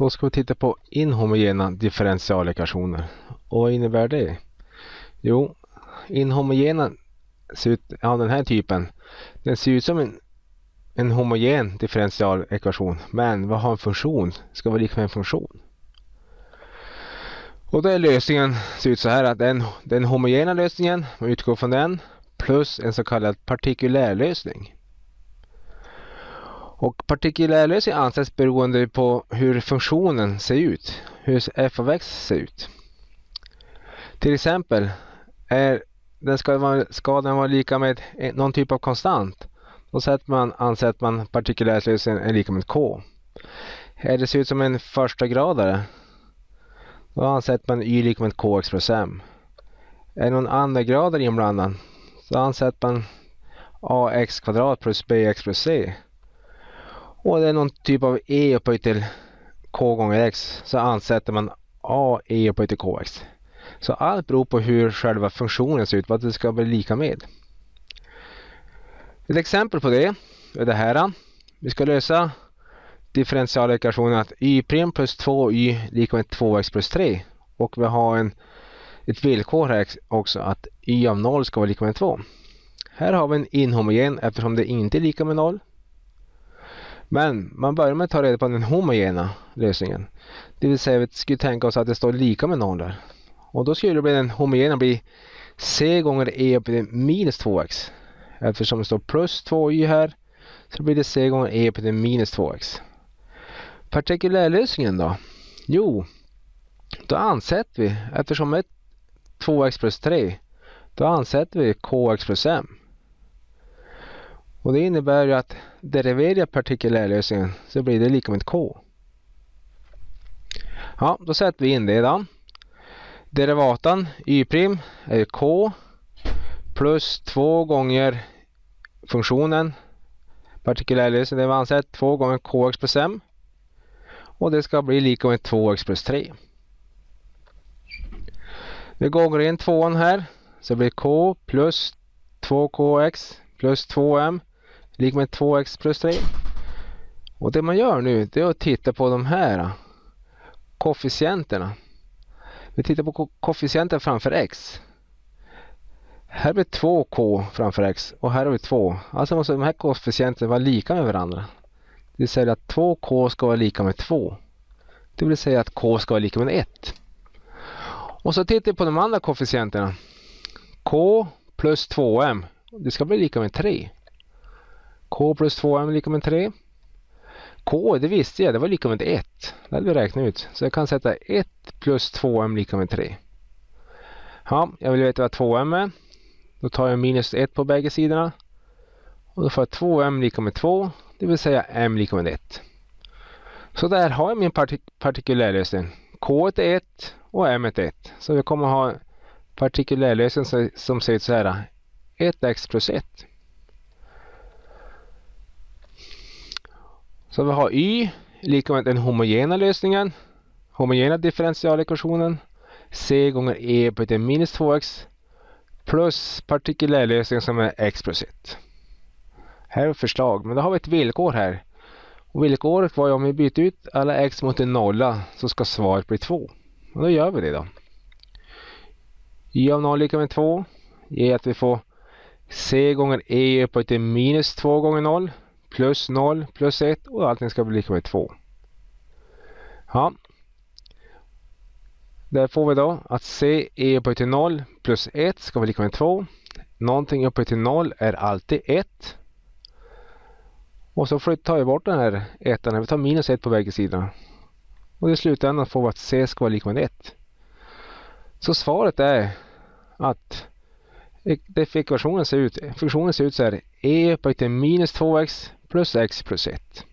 Då ska vi titta på inhomogena differentialekvationer. Och vad innebär det? Jo, inhomogena ser ut av den här typen. Den ser ut som en, en homogen differentialekvation. Men vad har en funktion? Ska vara lika med en funktion. Och då är lösningen ser ut så här att den, den homogena lösningen, man utgår från den, plus en så kallad partikulär lösning. Och partikulärlösning anses beroende på hur funktionen ser ut, hur f av x ser ut. Till exempel, är den ska, vara, ska den vara lika med någon typ av konstant, då sätter man, anser man partikulärlösningen är lika med k. Är det ser ut som en första gradare då ansätter man y lika med kx plus m. Är det någon andra grader inblandad så ansätter man ax kvadrat plus bx plus c. Och det är någon typ av e upphöjt till k gånger x så ansätter man a e upphöjt till kx. Så allt beror på hur själva funktionen ser ut, vad det ska bli lika med. Ett exempel på det är det här. Vi ska lösa differentialekvationen att y' plus 2y lika med 2x plus 3. Och vi har en, ett villkor här också att y av 0 ska vara lika med 2. Här har vi en inhomogen eftersom det inte är lika med 0. Men man börjar med att ta reda på den homogena lösningen. Det vill säga vi skulle tänka oss att det står lika med noll där. Och då skulle den homogena bli c gånger e upp till minus 2x. Eftersom det står plus 2y här så blir det c gånger e upp till minus 2x. Partikulärlösningen då? Jo, då ansätter vi, eftersom ett 2x plus 3, då ansätter vi kx plus m. Och det innebär ju att deriverar partikulärlösningen så blir det lika med k. Ja, då sätter vi in det då. Derivatan y' är k plus 2 gånger funktionen partikulärlösningen, det vi ansett 2 gånger kx plus m och det ska bli lika med 2x plus 3. Vi gånger in tvåan här så blir k plus 2kx plus 2m lika med 2x plus 3. Och det man gör nu det är att titta på de här äh, koefficienterna. Vi tittar på koefficienten framför x. Här blir 2k framför x och här har vi 2. Alltså måste de här koefficienterna vara lika med varandra. Det vill säga att 2k ska vara lika med 2. Det vill säga att k ska vara lika med 1. Och så tittar vi på de andra koefficienterna. k plus 2m. Det ska bli lika med 3 k plus 2m är lika med 3. k, det visste jag, det var lika med 1. Det hade vi räknat ut. Så jag kan sätta 1 plus 2m lika med 3. Ja, jag vill veta vad 2m är. Då tar jag minus 1 på bägge sidorna. Och då får jag 2m lika med 2 det vill säga m lika med 1. Så där har jag min partik partikulärlösning. K är 1 och m är 1. Så vi kommer ha partikulärlösning som ser ut så här. 1x plus 1. Så vi har y lika med den homogena lösningen. Homogena differentialekvationen. c gånger e på det minus 2x plus partikulärlösningen som är x plus 1. Här är förslag, men då har vi ett villkor här. Och villkoret var ju om vi byter ut alla x mot en nolla så ska svaret bli 2. Och då gör vi det då. y av 0 lika med 2 ger att vi får c gånger e upphöjt till minus 2 gånger 0 plus 0 plus 1 och allting ska bli lika med 2. Ja. Där får vi då att c är upphöjt till 0 plus 1 ska vara lika med 2. Någonting upphöjt till 0 är alltid 1. Och så tar vi bort den här 1, Vi tar minus 1 på bägge sidorna. Och i slutändan får vi att C ska vara lika med 1. Så svaret är att e-, det ekvationen ser ut, funktionen ser ut så här. E upphöjt till minus 2x plus x plus 1.